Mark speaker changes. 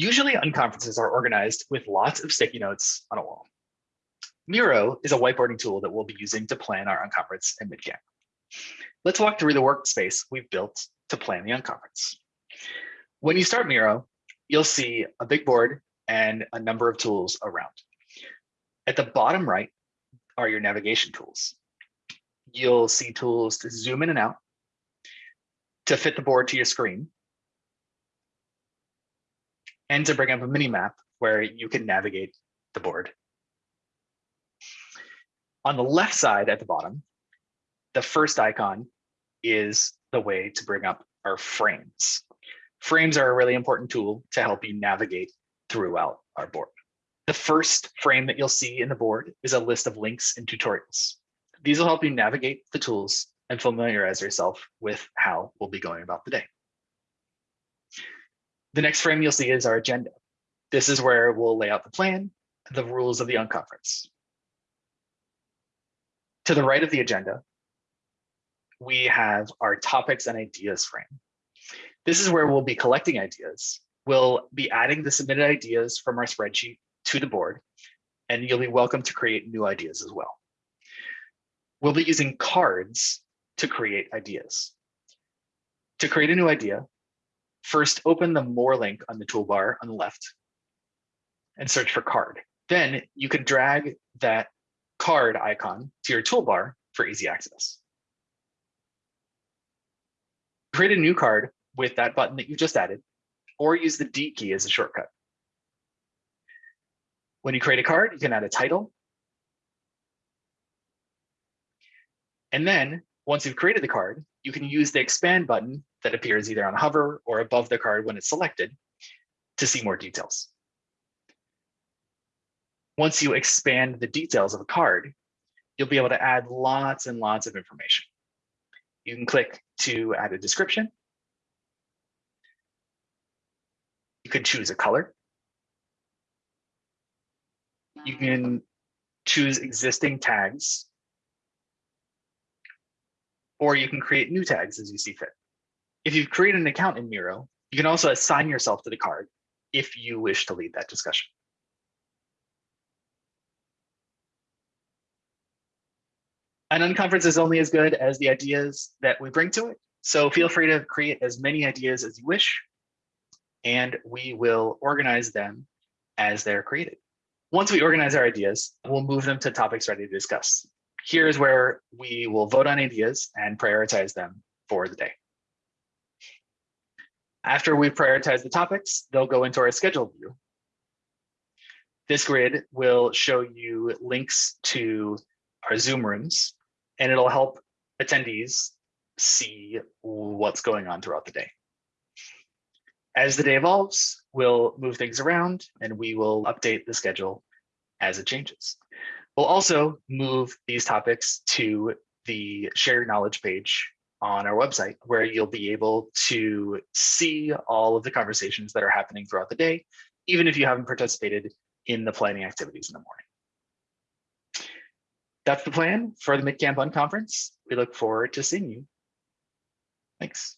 Speaker 1: Usually unconferences are organized with lots of sticky notes on a wall. Miro is a whiteboarding tool that we'll be using to plan our unconference and midcamp. Let's walk through the workspace we've built to plan the unconference. When you start Miro, you'll see a big board and a number of tools around. At the bottom right are your navigation tools. You'll see tools to zoom in and out, to fit the board to your screen, and to bring up a mini map where you can navigate the board. On the left side at the bottom, the first icon is the way to bring up our frames. Frames are a really important tool to help you navigate throughout our board. The first frame that you'll see in the board is a list of links and tutorials. These will help you navigate the tools and familiarize yourself with how we'll be going about the day. The next frame you'll see is our agenda. This is where we'll lay out the plan, the rules of the unconference. To the right of the agenda, we have our topics and ideas frame. This is where we'll be collecting ideas. We'll be adding the submitted ideas from our spreadsheet to the board, and you'll be welcome to create new ideas as well. We'll be using cards to create ideas. To create a new idea, first open the More link on the toolbar on the left and search for card. Then you can drag that card icon to your toolbar for easy access. Create a new card with that button that you just added, or use the D key as a shortcut. When you create a card, you can add a title. And then once you've created the card, you can use the expand button that appears either on hover or above the card when it's selected to see more details. Once you expand the details of a card, you'll be able to add lots and lots of information. You can click to add a description. You can choose a color. You can choose existing tags or you can create new tags as you see fit. If you've created an account in Miro, you can also assign yourself to the card if you wish to lead that discussion. An unconference is only as good as the ideas that we bring to it. So feel free to create as many ideas as you wish, and we will organize them as they're created. Once we organize our ideas, we'll move them to topics ready to discuss here's where we will vote on ideas and prioritize them for the day. After we prioritize the topics, they'll go into our schedule view. This grid will show you links to our Zoom rooms, and it'll help attendees see what's going on throughout the day. As the day evolves, we'll move things around and we will update the schedule as it changes. We'll also move these topics to the shared knowledge page on our website, where you'll be able to see all of the conversations that are happening throughout the day, even if you haven't participated in the planning activities in the morning. That's the plan for the MidCamp Unconference. We look forward to seeing you. Thanks.